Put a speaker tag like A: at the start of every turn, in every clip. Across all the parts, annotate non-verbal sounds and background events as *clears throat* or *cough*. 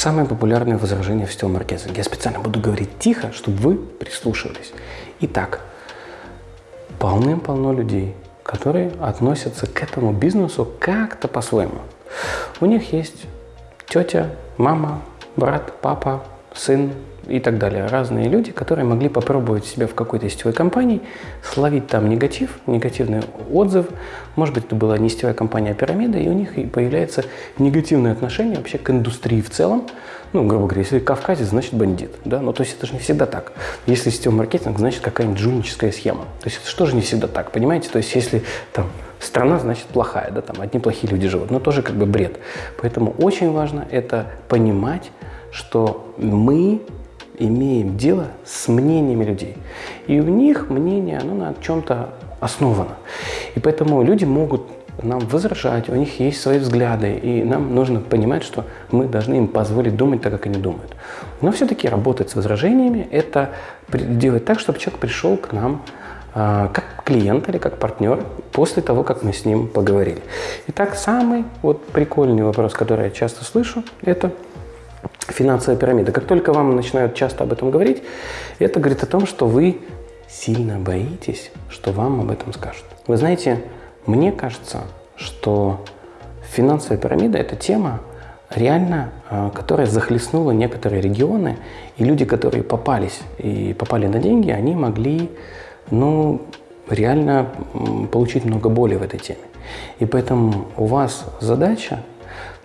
A: самое популярное возражение в сетевом маркетинге. Я специально буду говорить тихо, чтобы вы прислушивались. Итак, полным-полно людей, которые относятся к этому бизнесу как-то по-своему. У них есть тетя, мама, брат, папа, сын, и так далее. Разные люди, которые могли попробовать себя в какой-то сетевой компании, словить там негатив, негативный отзыв. Может быть, это была не сетевая компания, а пирамида, и у них появляется негативное отношение вообще к индустрии в целом. Ну, грубо говоря, если кавказец, значит бандит. Да? Но то есть это же не всегда так. Если сетевой маркетинг, значит какая-нибудь жульническая схема. То есть это же не всегда так, понимаете? То есть если там страна, значит плохая, да, там одни плохие люди живут, но тоже как бы бред. Поэтому очень важно это понимать, что мы имеем дело с мнениями людей. И у них мнение, оно на чем-то основано. И поэтому люди могут нам возражать, у них есть свои взгляды, и нам нужно понимать, что мы должны им позволить думать так, как они думают. Но все-таки работать с возражениями – это делать так, чтобы человек пришел к нам э, как клиент или как партнер после того, как мы с ним поговорили. Итак, самый вот прикольный вопрос, который я часто слышу, это – финансовая пирамида. Как только вам начинают часто об этом говорить, это говорит о том, что вы сильно боитесь, что вам об этом скажут. Вы знаете, мне кажется, что финансовая пирамида – это тема, реально, а, которая захлестнула некоторые регионы, и люди, которые попались и попали на деньги, они могли, ну, реально получить много боли в этой теме. И поэтому у вас задача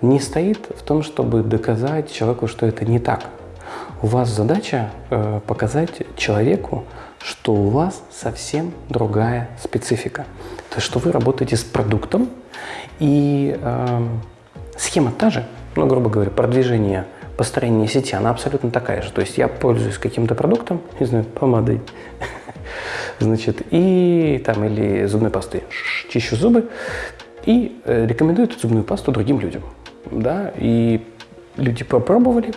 A: не стоит в том, чтобы доказать человеку, что это не так. У вас задача э, показать человеку, что у вас совсем другая специфика. То есть, что вы работаете с продуктом, и э, схема та же, ну, грубо говоря, продвижение, построение сети, она абсолютно такая же. То есть я пользуюсь каким-то продуктом, не знаю, помадой, *laughs* значит, и там, или зубной пастой, чищу зубы, и э, рекомендую эту зубную пасту другим людям да, и люди попробовали,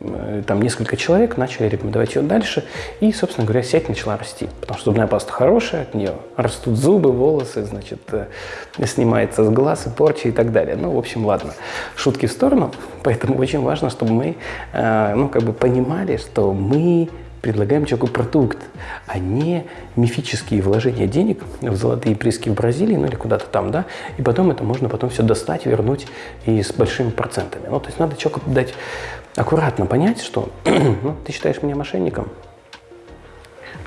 A: э, там несколько человек начали рекомендовать ее дальше, и, собственно говоря, сеть начала расти, потому что зубная паста хорошая, от нее растут зубы, волосы, значит, э, снимается с глаз и порчи и так далее. Ну, в общем, ладно, шутки в сторону, *laughs* поэтому очень важно, чтобы мы, ну, как бы понимали, что мы предлагаем человеку продукт, а не мифические вложения денег в золотые приски в Бразилии, ну или куда-то там, да, и потом это можно потом все достать, вернуть и с большими процентами. Ну, то есть надо человеку дать аккуратно понять, что *clears throat* ну, ты считаешь меня мошенником,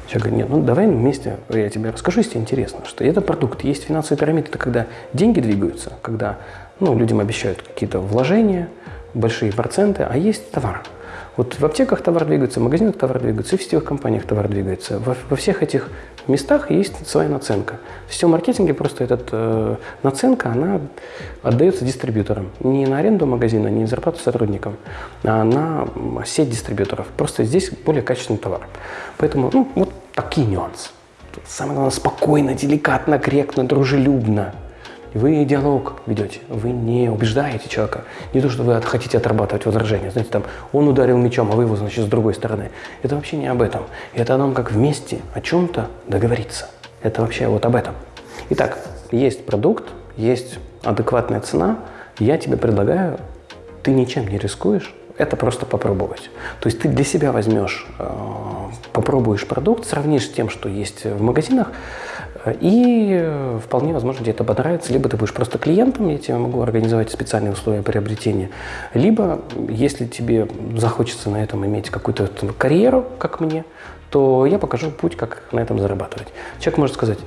A: Человек говорит, нет, ну давай вместе, я тебе расскажу, если интересно, что это продукт. Есть финансовая пирамида, это когда деньги двигаются, когда ну, людям обещают какие-то вложения, большие проценты, а есть товар. Вот в аптеках товар двигается, в магазинах товар двигается, и в сетевых компаниях товар двигается. Во, во всех этих местах есть своя наценка. В сетевом маркетинге просто эта э, наценка, она отдается дистрибьюторам. Не на аренду магазина, не на зарплату сотрудникам, а на сеть дистрибьюторов. Просто здесь более качественный товар. Поэтому ну, вот такие нюансы. Самое главное, спокойно, деликатно, корректно, дружелюбно вы диалог ведете, вы не убеждаете человека. Не то, что вы хотите отрабатывать возражения. Знаете, там, он ударил мечом, а вы его, значит, с другой стороны. Это вообще не об этом. Это о том, как вместе о чем-то договориться. Это вообще вот об этом. Итак, есть продукт, есть адекватная цена. Я тебе предлагаю, ты ничем не рискуешь, это просто попробовать. То есть ты для себя возьмешь, э, попробуешь продукт, сравнишь с тем, что есть в магазинах, и э, вполне возможно тебе это понравится. Либо ты будешь просто клиентом, я тебе могу организовать специальные условия приобретения. Либо, если тебе захочется на этом иметь какую-то карьеру, как мне, то я покажу путь, как на этом зарабатывать. Человек может сказать,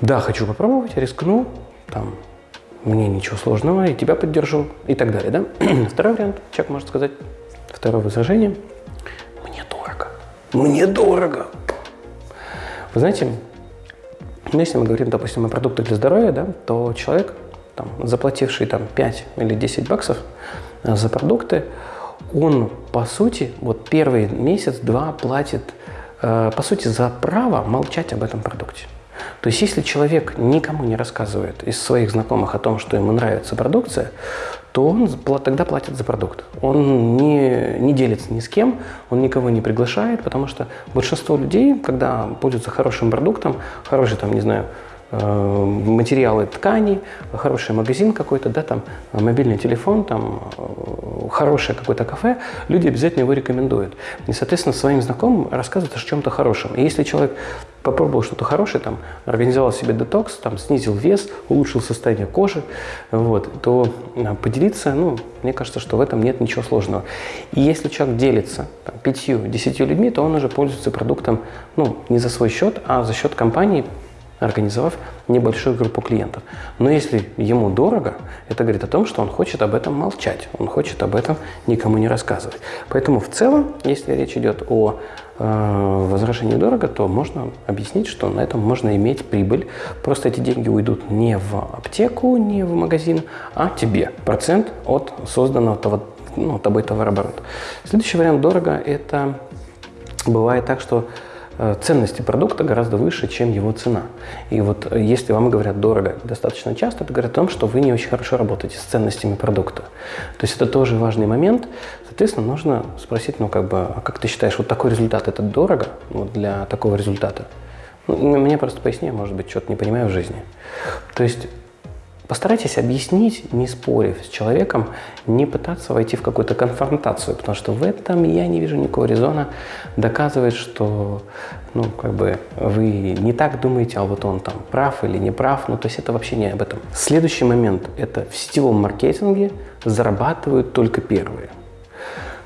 A: да, хочу попробовать, рискну, там, мне ничего сложного, и тебя поддержу, и так далее. Да? *clears throat* Второй вариант, человек может сказать, второе возражение, мне дорого, мне дорого, вы знаете, ну, если мы говорим, допустим, о продуктах для здоровья, да, то человек, там, заплативший там, 5 или 10 баксов э, за продукты, он, по сути, вот первый месяц-два платит, э, по сути, за право молчать об этом продукте. То есть, если человек никому не рассказывает из своих знакомых о том, что ему нравится продукция, то он тогда платит за продукт. Он не, не делится ни с кем, он никого не приглашает, потому что большинство людей, когда пользуются хорошим продуктом, хороший, там, не знаю, материалы ткани, хороший магазин какой-то, да, там мобильный телефон, там э, хорошее какое-то кафе, люди обязательно его рекомендуют. И, соответственно, своим знакомым рассказывают о чем-то хорошем. И если человек попробовал что-то хорошее, там, организовал себе детокс, там, снизил вес, улучшил состояние кожи, вот, то поделиться, ну, мне кажется, что в этом нет ничего сложного. И если человек делится пятью-десятью людьми, то он уже пользуется продуктом, ну, не за свой счет, а за счет компании, организовав небольшую группу клиентов. Но если ему дорого, это говорит о том, что он хочет об этом молчать, он хочет об этом никому не рассказывать. Поэтому в целом, если речь идет о э, возражении дорого, то можно объяснить, что на этом можно иметь прибыль. Просто эти деньги уйдут не в аптеку, не в магазин, а тебе. Процент от созданного того, ну, тобой товарооборота. Следующий вариант дорого – это бывает так, что ценности продукта гораздо выше, чем его цена. И вот э, если вам говорят дорого достаточно часто, это говорит о том, что вы не очень хорошо работаете с ценностями продукта. То есть это тоже важный момент. Соответственно, нужно спросить, ну как бы, а как ты считаешь, вот такой результат это дорого вот для такого результата? Ну, мне просто поясни, может быть, что-то не понимаю в жизни. То есть Постарайтесь объяснить, не спорив с человеком, не пытаться войти в какую-то конфронтацию, потому что в этом я не вижу никакого резона доказывать, что ну, как бы вы не так думаете, а вот он там прав или не прав. Ну, то есть это вообще не об этом. Следующий момент – это в сетевом маркетинге зарабатывают только первые.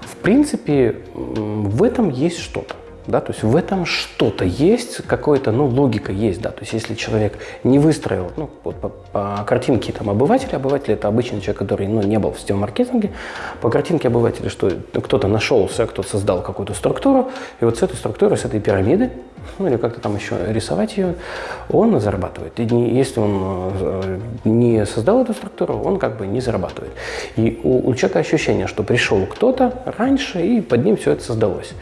A: В принципе, в этом есть что-то. Да, то есть в этом что-то есть, какая-то ну, логика есть. Да, то есть если человек не выстроил, ну, вот по, по картинке там, обывателя, обыватель это обычный человек, который ну, не был в сетевом маркетинге, по картинке обывателя, что кто-то нашелся, кто-то создал какую-то структуру, и вот с этой структурой, с этой пирамиды, ну или как-то там еще рисовать ее, он зарабатывает. И не, если он э, не создал эту структуру, он как бы не зарабатывает. И у, у человека ощущение, что пришел кто-то раньше, и под ним все это создалось.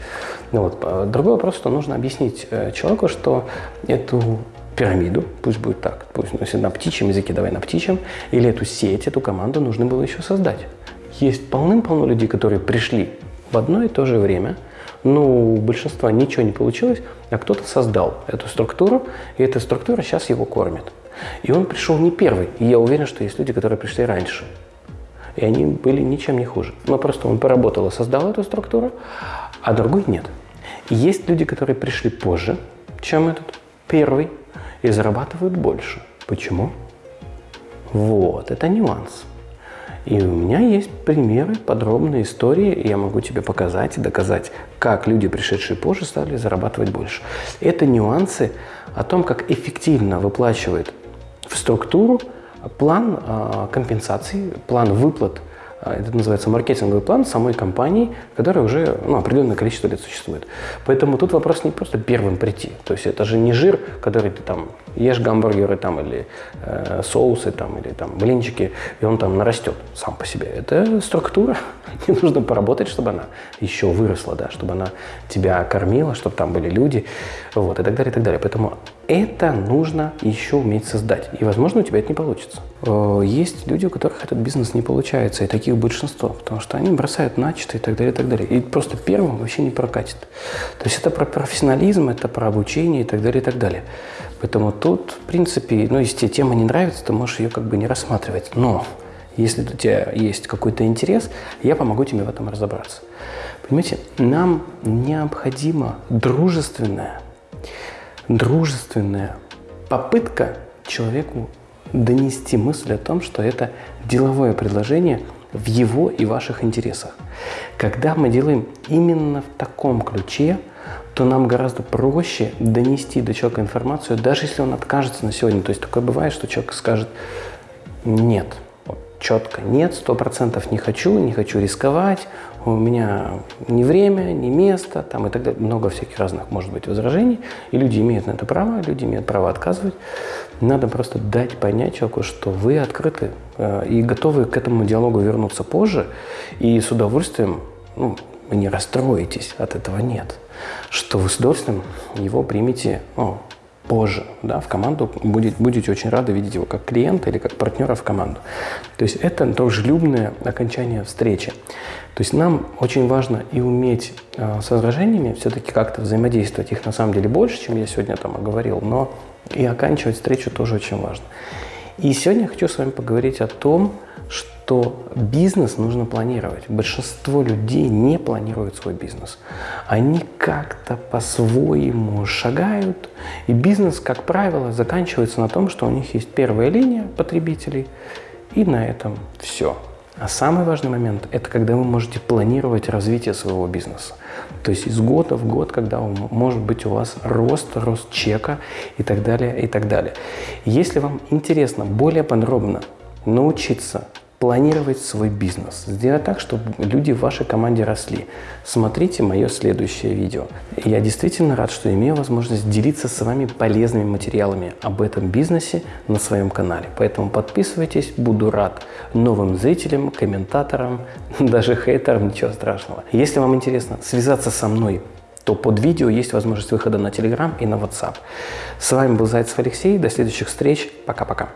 A: Ну, вот. А другой вопрос, что нужно объяснить э, человеку, что эту пирамиду, пусть будет так, пусть ну, если на птичьем языке, давай на птичьем, или эту сеть, эту команду нужно было еще создать. Есть полным-полно людей, которые пришли в одно и то же время, но у большинства ничего не получилось, а кто-то создал эту структуру, и эта структура сейчас его кормит. И он пришел не первый, и я уверен, что есть люди, которые пришли раньше. И они были ничем не хуже. Но просто он поработал и создал эту структуру, а другой нет. Есть люди, которые пришли позже, чем этот первый, и зарабатывают больше. Почему? Вот, это нюанс. И у меня есть примеры, подробные истории, и я могу тебе показать и доказать, как люди, пришедшие позже, стали зарабатывать больше. Это нюансы о том, как эффективно выплачивает в структуру план э, компенсаций, план выплат а, это называется маркетинговый план самой компании, которая уже ну, определенное количество лет существует. Поэтому тут вопрос не просто первым прийти. То есть это же не жир, который ты там ешь гамбургеры там, или э, соусы там, или там блинчики, и он там нарастет сам по себе. Это структура. *laughs* Не нужно поработать, чтобы она еще выросла, да, чтобы она тебя кормила, чтобы там были люди, вот, и так далее, и так далее. Поэтому это нужно еще уметь создать. И, возможно, у тебя это не получится. Э, есть люди, у которых этот бизнес не получается, и таких большинство, потому что они бросают начатое и так далее, и так далее. И просто первым вообще не прокатит. То есть это про профессионализм, это про обучение и так далее, и так далее. Поэтому тут, в принципе, ну, если тебе тема не нравится, то можешь ее как бы не рассматривать. Но если у тебя есть какой-то интерес, я помогу тебе в этом разобраться. Понимаете, нам необходима дружественная дружественная попытка человеку донести мысль о том, что это деловое предложение в его и ваших интересах. Когда мы делаем именно в таком ключе, то нам гораздо проще донести до человека информацию, даже если он откажется на сегодня. То есть такое бывает, что человек скажет «нет», четко «нет», сто процентов не хочу, не хочу рисковать, у меня ни время, ни место, там и так далее. Много всяких разных может быть возражений, и люди имеют на это право, люди имеют право отказывать. Надо просто дать понять человеку, что вы открыты э, и готовы к этому диалогу вернуться позже, и с удовольствием, ну, не расстроитесь, от этого нет, что вы с удовольствием его примете ну, позже, да, в команду будет, будете очень рады видеть его как клиента или как партнера в команду. То есть это дружелюбное окончание встречи. То есть нам очень важно и уметь э, с возражениями все-таки как-то взаимодействовать. Их на самом деле больше, чем я сегодня там оговорил, но и оканчивать встречу тоже очень важно. И сегодня я хочу с вами поговорить о том, что бизнес нужно планировать. Большинство людей не планируют свой бизнес. Они как-то по-своему шагают, и бизнес, как правило, заканчивается на том, что у них есть первая линия потребителей, и на этом все. А самый важный момент – это когда вы можете планировать развитие своего бизнеса. То есть из года в год, когда может быть у вас рост, рост чека и так далее, и так далее. Если вам интересно более подробно научиться планировать свой бизнес, сделать так, чтобы люди в вашей команде росли. Смотрите мое следующее видео. Я действительно рад, что имею возможность делиться с вами полезными материалами об этом бизнесе на своем канале. Поэтому подписывайтесь, буду рад новым зрителям, комментаторам, *laughs* даже хейтерам, ничего страшного. Если вам интересно связаться со мной, то под видео есть возможность выхода на Telegram и на WhatsApp. С вами был Зайцев Алексей. До следующих встреч. Пока-пока.